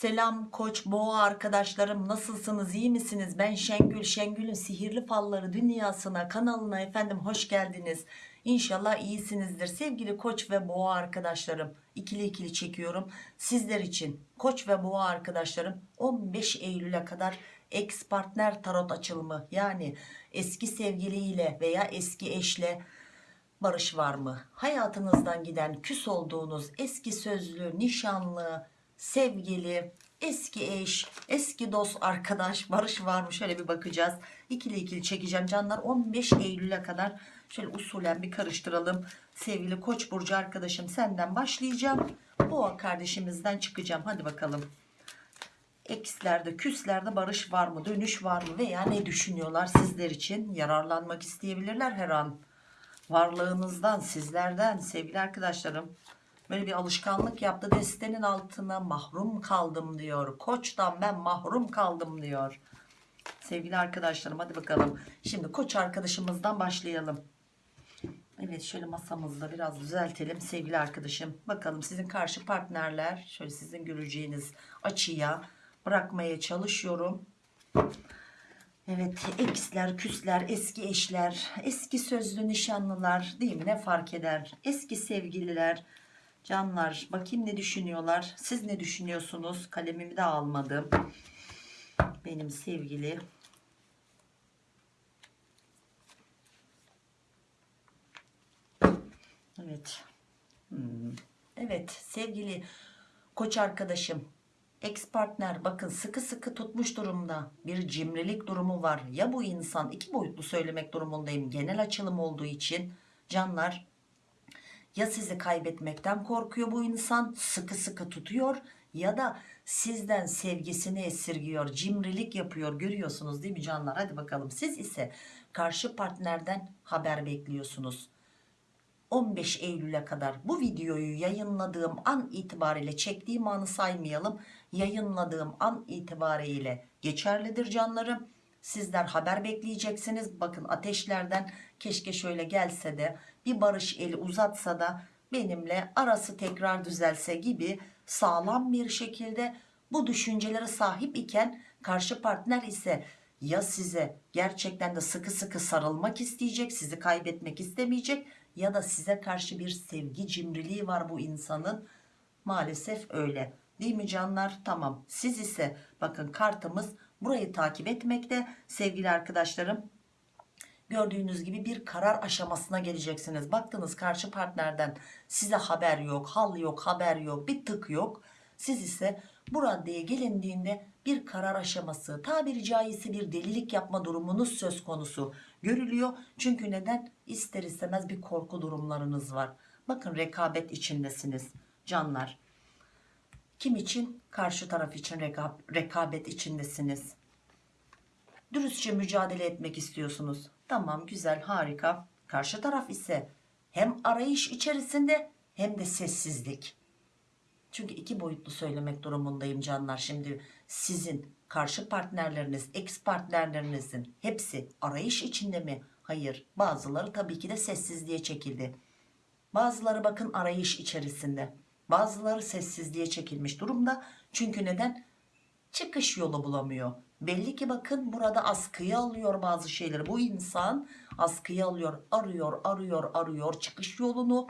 Selam koç boğa arkadaşlarım nasılsınız iyi misiniz? Ben Şengül Şengül'ün sihirli falları dünyasına kanalına efendim hoş geldiniz. İnşallah iyisinizdir. Sevgili koç ve boğa arkadaşlarım ikili ikili çekiyorum. Sizler için koç ve boğa arkadaşlarım 15 Eylül'e kadar ex partner tarot açılımı yani eski sevgiliyle veya eski eşle barış var mı? Hayatınızdan giden küs olduğunuz eski sözlü, nişanlı, sevgili, eski eş, eski dost, arkadaş barış var mı? Şöyle bir bakacağız. İkili ikili çekeceğim canlar. 15 Eylül'e kadar şöyle usulen bir karıştıralım. Sevgili Koç burcu arkadaşım senden başlayacağım. Boğa kardeşimizden çıkacağım. Hadi bakalım. Ekslerde, küslerde barış var mı? Dönüş var mı? Veya ne düşünüyorlar sizler için? Yararlanmak isteyebilirler her an varlığınızdan sizlerden sevgili arkadaşlarım böyle bir alışkanlık yaptı. Destenin altına mahrum kaldım diyor. Koçtan ben mahrum kaldım diyor. Sevgili arkadaşlarım hadi bakalım. Şimdi koç arkadaşımızdan başlayalım. Evet şöyle masamızda biraz düzeltelim sevgili arkadaşım. Bakalım sizin karşı partnerler şöyle sizin göreceğiniz açıya bırakmaya çalışıyorum. Evet eksler, küsler, eski eşler, eski sözlü nişanlılar değil mi? Ne fark eder? Eski sevgililer, canlar bakayım ne düşünüyorlar? Siz ne düşünüyorsunuz? Kalemimi de almadım. Benim sevgili. Evet. Hmm. Evet sevgili koç arkadaşım ex partner bakın sıkı sıkı tutmuş durumda bir cimrilik durumu var ya bu insan iki boyutlu söylemek durumundayım genel açılım olduğu için canlar ya sizi kaybetmekten korkuyor bu insan sıkı sıkı tutuyor ya da sizden sevgisini esirgiyor cimrilik yapıyor. Görüyorsunuz değil mi canlar? Hadi bakalım. Siz ise karşı partnerden haber bekliyorsunuz. 15 Eylül'e kadar bu videoyu yayınladığım an itibariyle çektiğim anı saymayalım. Yayınladığım an itibariyle geçerlidir canlarım. Sizler haber bekleyeceksiniz. Bakın ateşlerden keşke şöyle gelse de bir barış eli uzatsa da benimle arası tekrar düzelse gibi sağlam bir şekilde bu düşüncelere sahip iken karşı partner ise ya size gerçekten de sıkı sıkı sarılmak isteyecek sizi kaybetmek istemeyecek ya da size karşı bir sevgi cimriliği var bu insanın? Maalesef öyle. Değil mi canlar? Tamam. Siz ise bakın kartımız burayı takip etmekte. Sevgili arkadaşlarım gördüğünüz gibi bir karar aşamasına geleceksiniz. Baktınız karşı partnerden size haber yok hal yok haber yok bir tık yok. Siz ise bu raddeye gelindiğinde bir karar aşaması tabiri caizse bir delilik yapma durumunuz söz konusu görülüyor. Çünkü neden? İster istemez bir korku durumlarınız var. Bakın rekabet içindesiniz canlar. Kim için? Karşı taraf için reka rekabet içindesiniz. Dürüstçe mücadele etmek istiyorsunuz tamam güzel harika karşı taraf ise hem arayış içerisinde hem de sessizlik çünkü iki boyutlu söylemek durumundayım canlar. Şimdi sizin karşı partnerleriniz, ex partnerlerinizin hepsi arayış içinde mi? Hayır. Bazıları tabii ki de sessizliğe çekildi. Bazıları bakın arayış içerisinde. Bazıları sessizliğe çekilmiş durumda. Çünkü neden? Çıkış yolu bulamıyor. Belli ki bakın burada askıya alıyor bazı şeyleri. Bu insan askıya alıyor, arıyor, arıyor, arıyor çıkış yolunu.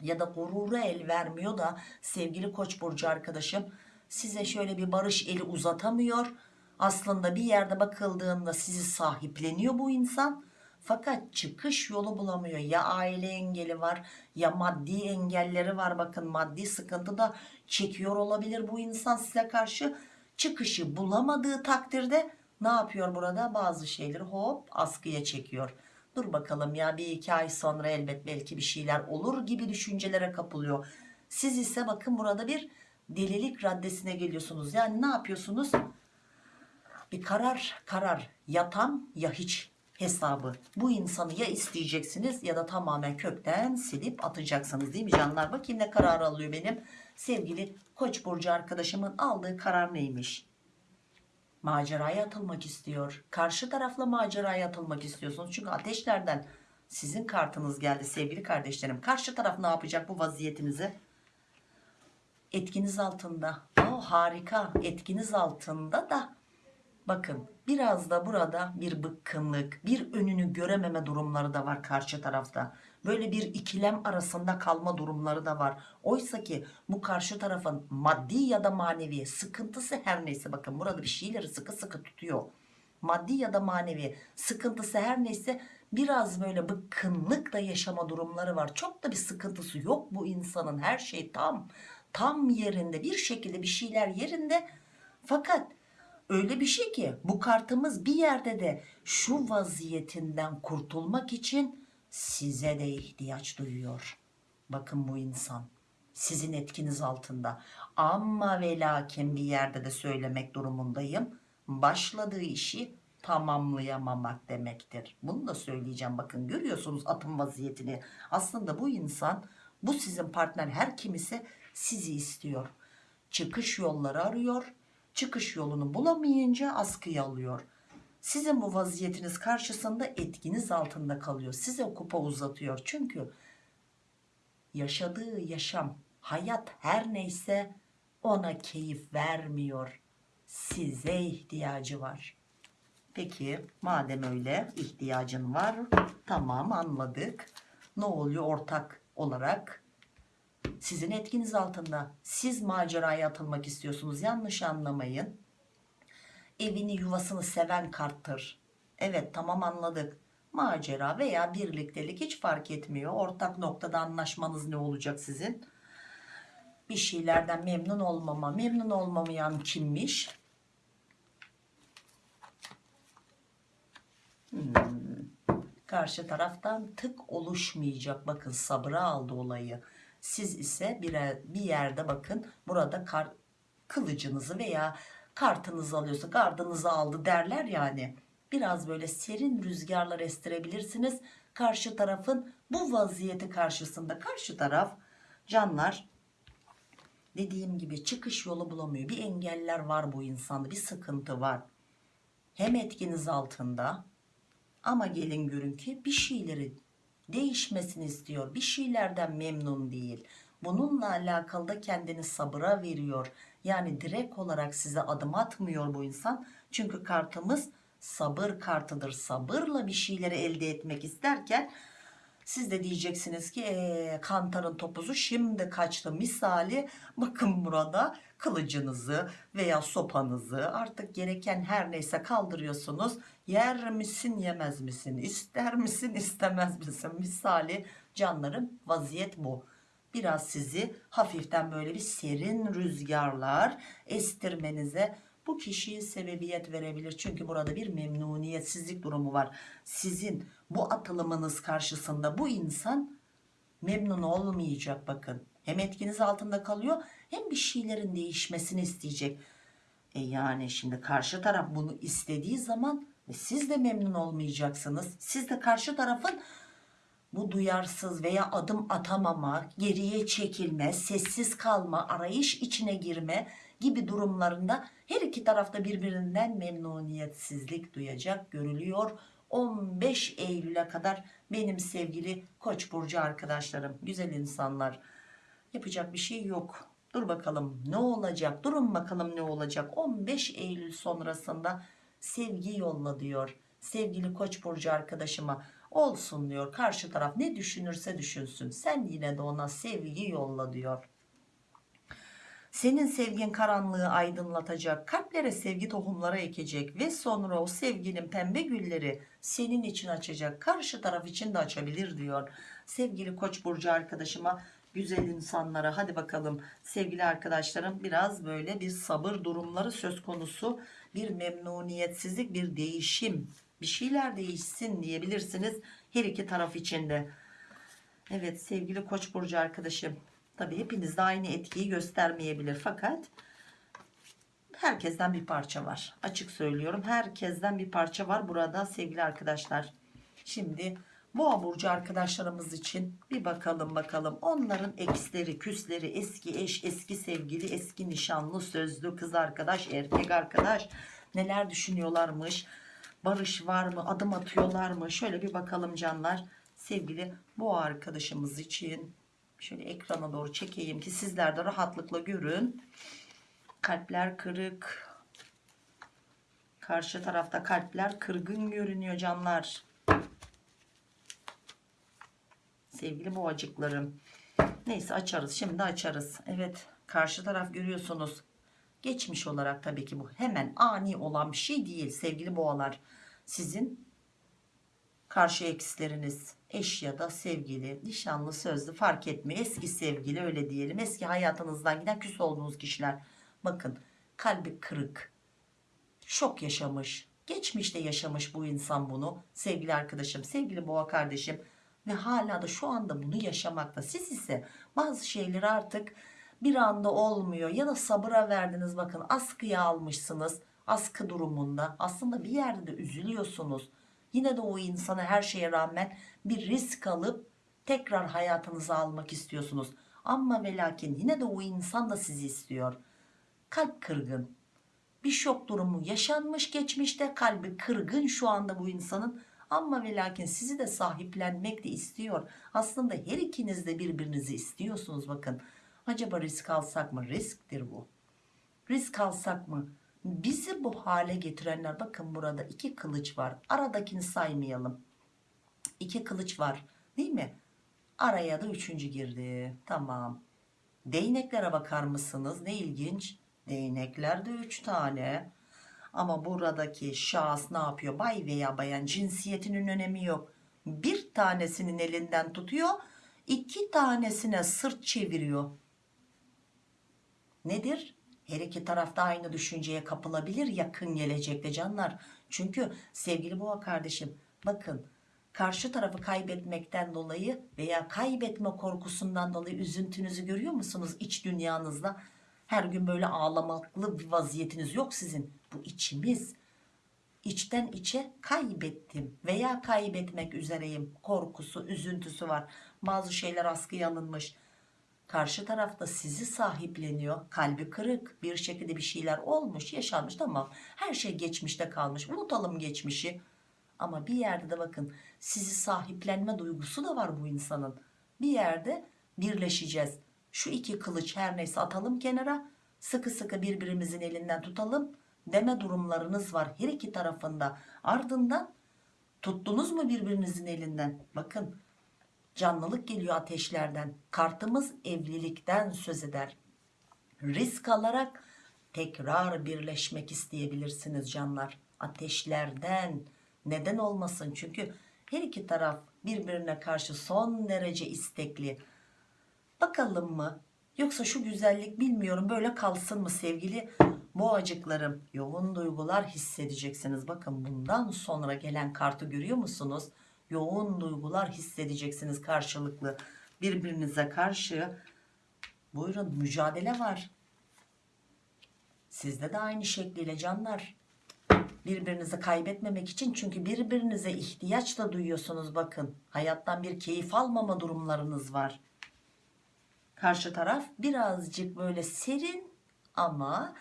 Ya da gurura el vermiyor da sevgili koç burcu arkadaşım size şöyle bir barış eli uzatamıyor. Aslında bir yerde bakıldığında sizi sahipleniyor bu insan. Fakat çıkış yolu bulamıyor. Ya aile engeli var ya maddi engelleri var. Bakın maddi sıkıntı da çekiyor olabilir bu insan size karşı çıkışı bulamadığı takdirde ne yapıyor burada? Bazı şeyleri hop askıya çekiyor. Dur bakalım ya bir iki ay sonra elbet belki bir şeyler olur gibi düşüncelere kapılıyor. Siz ise bakın burada bir delilik raddesine geliyorsunuz. Yani ne yapıyorsunuz? Bir karar karar ya tam ya hiç hesabı. Bu insanı ya isteyeceksiniz ya da tamamen kökten silip atacaksınız değil mi canlar? Bakayım ne karar alıyor benim sevgili koç burcu arkadaşımın aldığı karar neymiş maceraya atılmak istiyor. Karşı tarafla maceraya atılmak istiyorsunuz. Çünkü ateşlerden sizin kartınız geldi sevgili kardeşlerim. Karşı taraf ne yapacak bu vaziyetinizi? Etkiniz altında o harika etkiniz altında da bakın biraz da burada bir bıkkınlık bir önünü görememe durumları da var karşı tarafta böyle bir ikilem arasında kalma durumları da var. Oysa ki bu karşı tarafın maddi ya da manevi sıkıntısı her neyse bakın burada bir şeyleri sıkı sıkı tutuyor. Maddi ya da manevi sıkıntısı her neyse biraz böyle bıkkınlık da yaşama durumları var. Çok da bir sıkıntısı yok bu insanın. Her şey tam tam yerinde. Bir şekilde bir şeyler yerinde. Fakat öyle bir şey ki bu kartımız bir yerde de şu vaziyetinden kurtulmak için size de ihtiyaç duyuyor. Bakın bu insan sizin etkiniz altında. Ama ve lakin bir yerde de söylemek durumundayım. Başladığı işi tamamlayamamak demektir. Bunu da söyleyeceğim. Bakın görüyorsunuz atım vaziyetini. Aslında bu insan bu sizin partner her kim ise sizi istiyor. Çıkış yolları arıyor. Çıkış yolunu bulamayınca askıya alıyor sizin bu vaziyetiniz karşısında etkiniz altında kalıyor. Size kupa uzatıyor. Çünkü yaşadığı yaşam hayat her neyse ona keyif vermiyor. Size ihtiyacı var. Peki madem öyle ihtiyacın var tamam anladık. Ne oluyor? Ortak olarak sizin etkiniz altında. Siz maceraya atılmak istiyorsunuz. Yanlış anlamayın evini yuvasını seven karttır. Evet tamam anladık. Macera veya birliktelik hiç fark etmiyor. Ortak noktada anlaşmanız ne olacak sizin? Bir şeylerden memnun olmama. Memnun olmamayan kimmiş? Hmm. karşı taraftan tık oluşmayacak. Bakın sabıra aldı olayı. Siz ise bir, bir yerde bakın burada kar, kılıcınızı veya kartınızı alıyorsa gardınızı aldı derler yani. Biraz böyle serin rüzgarlar estirebilirsiniz. Karşı tarafın bu vaziyeti karşısında. Karşı taraf canlar dediğim gibi çıkış yolu bulamıyor. Bir engeller var bu insanda bir sıkıntı var. Hem etkiniz altında ama gelin görün ki bir şeyleri değişmesini istiyor. Bir şeylerden memnun değil bununla alakalı da kendini sabıra veriyor. Yani direkt olarak size adım atmıyor bu insan. Çünkü kartımız sabır kartıdır. Sabırla bir şeyleri elde etmek isterken siz de diyeceksiniz ki ee, kantarın topuzu şimdi kaçtı. Misali bakın burada kılıcınızı veya sopanızı artık gereken her neyse kaldırıyorsunuz. Yer misin yemez misin? İster misin istemez misin? Misali canlarım vaziyet bu biraz sizi hafiften böyle bir serin rüzgarlar estirmenize bu kişiyi sebebiyet verebilir. Çünkü burada bir memnuniyetsizlik durumu var. Sizin bu atılımınız karşısında bu insan memnun olmayacak bakın. Hem etkiniz altında kalıyor hem bir şeylerin değişmesini isteyecek. E yani şimdi karşı taraf bunu istediği zaman e siz de memnun olmayacaksınız. Siz de karşı tarafın bu duyarsız veya adım atamama, geriye çekilme, sessiz kalma, arayış içine girme gibi durumlarında her iki tarafta birbirinden memnuniyetsizlik duyacak görülüyor. 15 Eylül'e kadar benim sevgili Koç burcu arkadaşlarım, güzel insanlar. Yapacak bir şey yok. Dur bakalım ne olacak? Durun bakalım ne olacak? 15 Eylül sonrasında sevgi yolla diyor. Sevgili Koç burcu arkadaşıma olsun diyor. Karşı taraf ne düşünürse düşünsün. Sen yine de ona sevgi yolla diyor. Senin sevgin karanlığı aydınlatacak, kalplere sevgi tohumları ekecek ve sonra o sevginin pembe gülleri senin için açacak. Karşı taraf için de açabilir diyor. Sevgili Koç burcu arkadaşıma, güzel insanlara hadi bakalım sevgili arkadaşlarım biraz böyle bir sabır durumları söz konusu. Bir memnuniyetsizlik, bir değişim, bir şeyler değişsin diyebilirsiniz her iki taraf içinde. Evet sevgili Koç burcu arkadaşım Tabi hepiniz de aynı etkiyi göstermeyebilir fakat herkesten bir parça var. Açık söylüyorum herkesten bir parça var burada sevgili arkadaşlar. Şimdi Boğa burcu arkadaşlarımız için bir bakalım bakalım onların eksleri küsleri eski eş eski sevgili eski nişanlı sözlü kız arkadaş erkek arkadaş neler düşünüyorlarmış barış var mı adım atıyorlar mı şöyle bir bakalım canlar sevgili boğa arkadaşımız için Şöyle ekrana doğru çekeyim ki sizler de rahatlıkla görün. Kalpler kırık. Karşı tarafta kalpler kırgın görünüyor canlar. Sevgili boğacıklarım. Neyse açarız. Şimdi açarız. Evet. Karşı taraf görüyorsunuz. Geçmiş olarak tabii ki bu hemen ani olan bir şey değil sevgili boğalar. Sizin karşı eksleriniz eş ya da sevgili, nişanlı, sözlü fark etmiyor. Eski sevgili öyle diyelim. Eski hayatınızdan giden küs olduğunuz kişiler. Bakın kalbi kırık. Şok yaşamış. Geçmişte yaşamış bu insan bunu. Sevgili arkadaşım, sevgili boğa kardeşim. Ve hala da şu anda bunu yaşamakta. Siz ise bazı şeyleri artık bir anda olmuyor. Ya da sabıra verdiniz bakın askıya almışsınız. Askı durumunda. Aslında bir yerde de üzülüyorsunuz. Yine de o insana her şeye rağmen bir risk alıp tekrar hayatınıza almak istiyorsunuz. Ama ve lakin yine de o insan da sizi istiyor. Kalp kırgın. Bir şok durumu yaşanmış geçmişte kalbi kırgın şu anda bu insanın ama ve lakin sizi de sahiplenmek de istiyor. Aslında her ikiniz de birbirinizi istiyorsunuz bakın. Acaba risk alsak mı? Risktir bu. Risk alsak mı? Bizi bu hale getirenler bakın burada iki kılıç var. Aradakini saymayalım. İki kılıç var değil mi? Araya da üçüncü girdi. Tamam. Değneklere bakar mısınız? Ne ilginç. Değneklerde üç tane. Ama buradaki şahıs ne yapıyor? Bay veya bayan cinsiyetinin önemi yok. Bir tanesinin elinden tutuyor. iki tanesine sırt çeviriyor. Nedir? Her iki tarafta aynı düşünceye kapılabilir yakın gelecekte canlar. Çünkü sevgili boğa kardeşim bakın karşı tarafı kaybetmekten dolayı veya kaybetme korkusundan dolayı üzüntünüzü görüyor musunuz iç dünyanızda? Her gün böyle ağlamaklı bir vaziyetiniz yok sizin. Bu içimiz. İçten içe kaybettim veya kaybetmek üzereyim. Korkusu, üzüntüsü var. Bazı şeyler askıya alınmış. Karşı tarafta sizi sahipleniyor. Kalbi kırık bir şekilde bir şeyler olmuş, yaşanmış tamam. Her şey geçmişte kalmış. Unutalım geçmişi. Ama bir yerde de bakın sizi sahiplenme duygusu da var bu insanın. Bir yerde birleşeceğiz. Şu iki kılıç her neyse atalım kenara. Sıkı sıkı birbirimizin elinden tutalım. Deme durumlarınız var her iki tarafında. Ardından tuttunuz mu birbirinizin elinden? Bakın canlılık geliyor ateşlerden. Kartımız evlilikten söz eder. Risk alarak tekrar birleşmek isteyebilirsiniz canlar. Ateşlerden neden olmasın? Çünkü her iki taraf birbirine karşı son derece istekli. Bakalım mı? Yoksa şu güzellik bilmiyorum böyle kalsın mı sevgili boğacıklarım? Yoğun duygular hissedeceksiniz. Bakın bundan sonra gelen kartı görüyor musunuz? Yoğun duygular hissedeceksiniz karşılıklı. Birbirinize karşı buyurun mücadele var. Sizde de aynı şekliyle canlar. Birbirinizi kaybetmemek için çünkü birbirinize ihtiyaç da duyuyorsunuz bakın. Hayattan bir keyif almama durumlarınız var. Karşı taraf birazcık böyle serin ama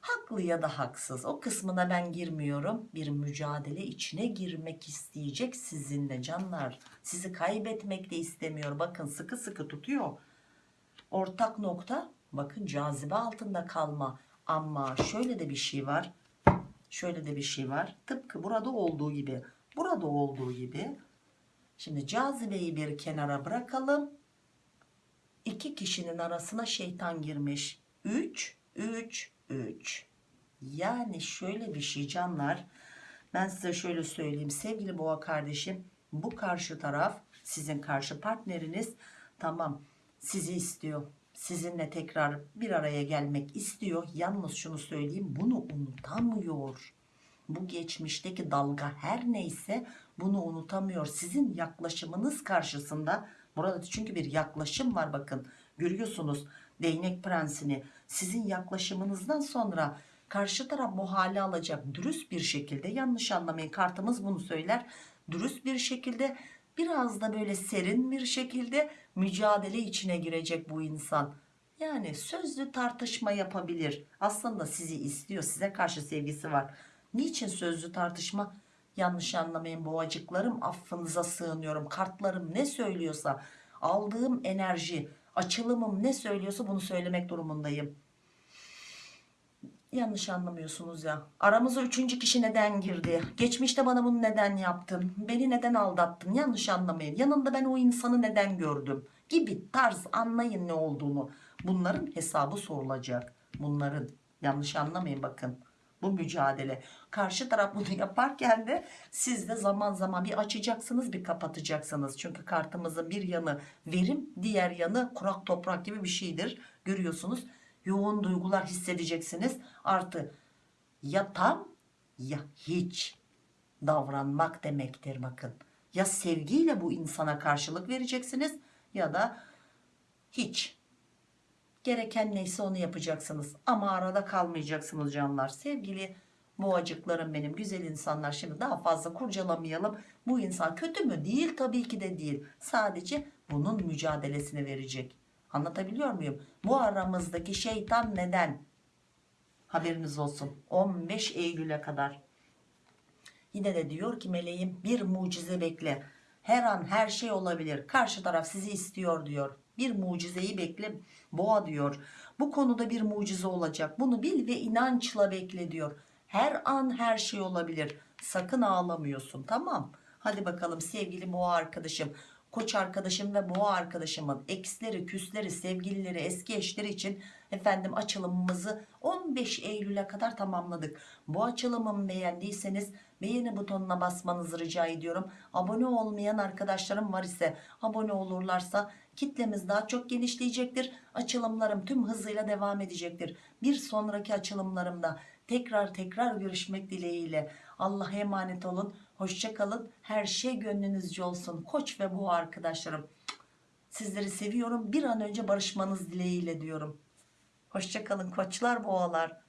haklı ya da haksız. O kısmına ben girmiyorum. Bir mücadele içine girmek isteyecek sizinle canlar. Sizi kaybetmek de istemiyor. Bakın sıkı sıkı tutuyor. Ortak nokta bakın cazibe altında kalma. Ama şöyle de bir şey var. Şöyle de bir şey var. Tıpkı burada olduğu gibi. Burada olduğu gibi. Şimdi cazibeyi bir kenara bırakalım. İki kişinin arasına şeytan girmiş. 3, 3, 3. Yani şöyle bir şey canlar. Ben size şöyle söyleyeyim. Sevgili boğa kardeşim. Bu karşı taraf sizin karşı partneriniz. Tamam sizi istiyor. Sizinle tekrar bir araya gelmek istiyor. Yalnız şunu söyleyeyim. Bunu unutamıyor. Bu geçmişteki dalga her neyse bunu unutamıyor. Sizin yaklaşımınız karşısında Burada çünkü bir yaklaşım var bakın. Görüyorsunuz değnek prensini. Sizin yaklaşımınızdan sonra karşı taraf bu hale alacak. Dürüst bir şekilde yanlış anlamayın kartımız bunu söyler. Dürüst bir şekilde biraz da böyle serin bir şekilde mücadele içine girecek bu insan. Yani sözlü tartışma yapabilir. Aslında sizi istiyor. Size karşı sevgisi var. Niçin sözlü tartışma? Yanlış anlamayın boğacıklarım affınıza sığınıyorum. Kartlarım ne söylüyorsa aldığım enerji açılımım ne söylüyorsa bunu söylemek durumundayım. Yanlış anlamıyorsunuz ya. Aramıza üçüncü kişi neden girdi? Geçmişte bana bunu neden yaptın? Beni neden aldattın? Yanlış anlamayın. Yanında ben o insanı neden gördüm? Gibi tarz anlayın ne olduğunu. Bunların hesabı sorulacak. Bunların. Yanlış anlamayın bakın. Bu mücadele. Karşı taraf bunu yaparken de siz de zaman zaman bir açacaksınız bir kapatacaksınız. Çünkü kartımızın bir yanı verim diğer yanı kurak toprak gibi bir şeydir. Görüyorsunuz yoğun duygular hissedeceksiniz. Artı ya tam ya hiç davranmak demektir bakın. Ya sevgiyle bu insana karşılık vereceksiniz ya da hiç. Gereken neyse onu yapacaksınız. Ama arada kalmayacaksınız canlar. Sevgili boğacıklarım benim güzel insanlar şimdi daha fazla kurcalamayalım. Bu insan kötü mü? Değil tabii ki de değil. Sadece bunun mücadelesini verecek. Anlatabiliyor muyum? Bu aramızdaki şeytan neden? Haberiniz olsun. 15 Eylül'e kadar. Yine de diyor ki meleğim bir mucize bekle. Her an her şey olabilir. Karşı taraf sizi istiyor diyor. Bir mucizeyi bekle. Boğa diyor. Bu konuda bir mucize olacak. Bunu bil ve inançla bekle diyor. Her an her şey olabilir. Sakın ağlamıyorsun tamam. Hadi bakalım sevgili boğa arkadaşım. Koç arkadaşım ve boğa arkadaşımın eksleri, küsleri, sevgilileri, eski eşleri için efendim açılımımızı 15 Eylül'e kadar tamamladık. Bu açılımımı beğendiyseniz beğeni butonuna basmanızı rica ediyorum. Abone olmayan arkadaşlarım var ise abone olurlarsa kitlemiz daha çok genişleyecektir. Açılımlarım tüm hızıyla devam edecektir. Bir sonraki açılımlarımda tekrar tekrar görüşmek dileğiyle. Allah'a emanet olun. Hoşça kalın. Her şey gönlünüzce olsun. Koç ve bu arkadaşlarım. Sizleri seviyorum. Bir an önce barışmanız dileğiyle diyorum. Hoşça kalın koçlar boğalar.